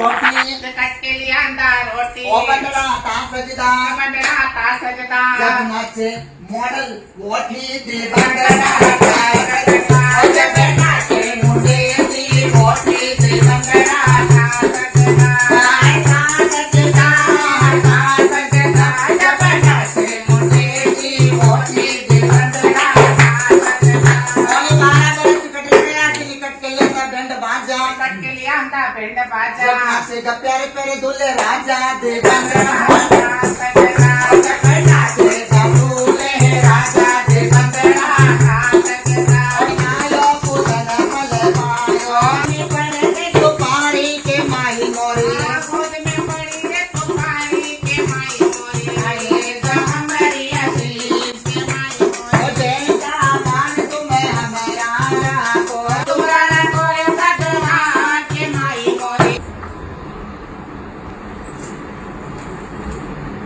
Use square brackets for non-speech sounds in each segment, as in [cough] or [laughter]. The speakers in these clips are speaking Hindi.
रोटी कचकेली अंदर रोटी ओपंडला ता सजदा ता सजदा मॉडल ता सजदा पेंड बाजा। से प्यारे प्यारे दुल्ले राजा दे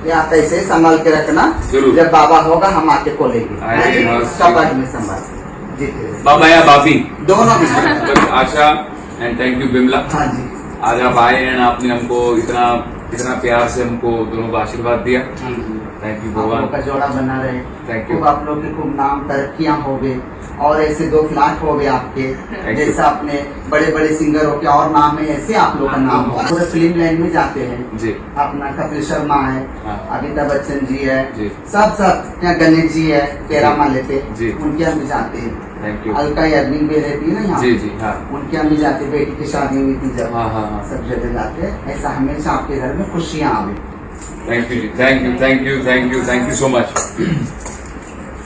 ये कैसे संभाल के रखना। जब बाबा होगा हम आके को लेंगे सब आदमी संभाल जी। बाबा या बाबी? दोनों [laughs] Asha and thank you Bimla. हाँ जी। आज आप आए एंड आपने हमको इतना इतना प्यार से हमको दोनों को आशीर्वाद दिया। थैंक यू भगवान। का जोड़ा बना रहे। You. खूब आप लोग के खूब नाम तरक्कियाँ हो गए और ऐसे दो फ्लैट हो गए आपके. जैसे अपने बड़े बड़े सिंगर हो के और नाम है ऐसे आप लोग का नाम हो। पूरे फ़िल्म लाइन में जाते हैं। जी। अपना कपिल शर्मा है हाँ। अमिताभ बच्चन जी है सब सब। यहाँ गणेश जी है तेरा माले पे उनके यहाँ भी जाते हैं। थैंक यू अलका याग्निक भी रहती है ना यहाँ जी जी हाँ। उनके भी जाते बेटी की शादी हुई थी जब हाँ हाँ हाँ। सब जगह जाते। हैं ऐसा हमेशा आपके घर में खुशियाँ आवे। Thank you ji. Thank you thank you thank you thank you so much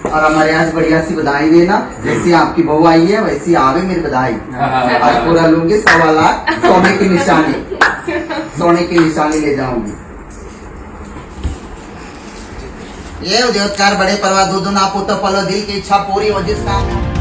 और हमारे यहाँ से बढ़िया सी बधाई देना। जैसी आपकी बहू आई है वैसी आवे मेरी बधाई। हाँ, हाँ, हाँ, आज। पूरा लूँगी सवा लाख सोने की निशानी। सोने की निशानी ले जाऊँगी। ये उद्योगकार बड़े परवा दूध ना पुत्र पलो दिल की इच्छा पूरी हो जिस काम में